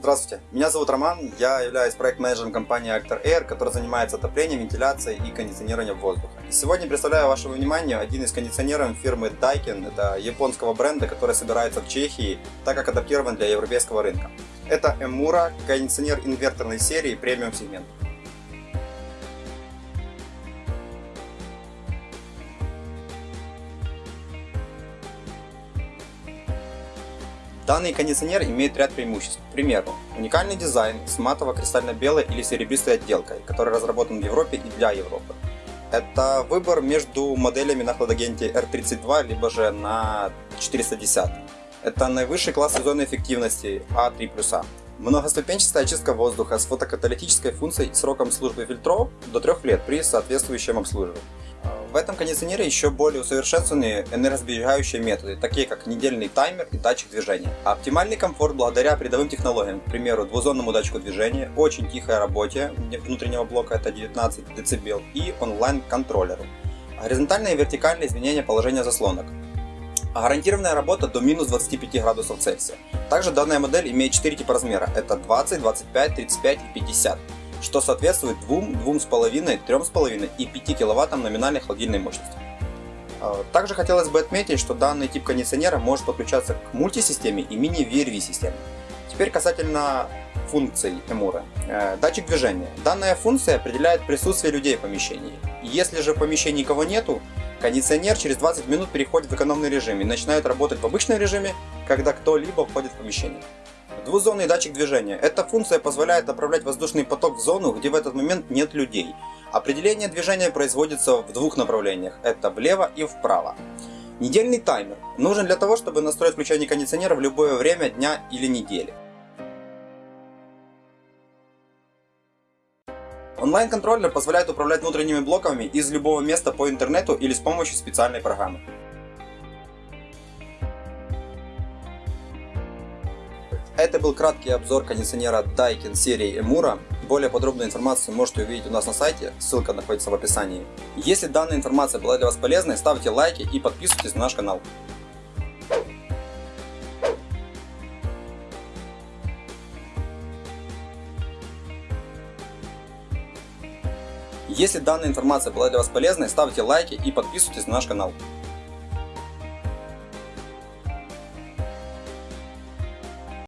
Здравствуйте, меня зовут Роман, я являюсь проект-менеджером компании Actor Air, которая занимается отоплением, вентиляцией и кондиционированием воздуха. И сегодня представляю вашему вниманию один из кондиционеров фирмы Daikin, это японского бренда, который собирается в Чехии, так как адаптирован для европейского рынка. Это Emura, кондиционер инверторной серии премиум сегмента. Данный кондиционер имеет ряд преимуществ. К примеру, уникальный дизайн с матово-кристально-белой или серебристой отделкой, который разработан в Европе и для Европы. Это выбор между моделями на хладагенте R32 либо же на 410. Это наивысший класс сезонной эффективности А3+. Многоступенчатая очистка воздуха с фотокаталитической функцией и сроком службы фильтров до 3 лет при соответствующем обслуживании. В этом кондиционере еще более усовершенствованные энергосберегающие методы, такие как недельный таймер и датчик движения. Оптимальный комфорт благодаря передовым технологиям, к примеру, двузонному датчику движения, очень тихой работе внутреннего блока это 19 дБ и онлайн-контроллеру. Горизонтальное и вертикальное изменение положения заслонок. Гарантированная работа до минус 25 градусов Цельсия. Также данная модель имеет 4 типа размера, это 20, 25, 35 и 50 что соответствует 2, 2,5, 3,5 и 5 кВт номинальной холодильной мощности. А, также хотелось бы отметить, что данный тип кондиционера может подключаться к мультисистеме и мини-VRV системе. Теперь касательно функций Эмура. Э, датчик движения. Данная функция определяет присутствие людей в помещении. Если же в помещении никого нету, кондиционер через 20 минут переходит в экономный режим и начинает работать в обычном режиме, когда кто-либо входит в помещение. Двузонный датчик движения. Эта функция позволяет направлять воздушный поток в зону, где в этот момент нет людей. Определение движения производится в двух направлениях. Это влево и вправо. Недельный таймер. Нужен для того, чтобы настроить включение кондиционера в любое время дня или недели. Онлайн-контроллер позволяет управлять внутренними блоками из любого места по интернету или с помощью специальной программы. Это был краткий обзор кондиционера Daikin серии Emura. Более подробную информацию можете увидеть у нас на сайте, ссылка находится в описании. Если данная информация была для вас полезной, ставьте лайки и подписывайтесь на наш канал. Если данная информация была для вас полезной, ставьте лайки и подписывайтесь на наш канал.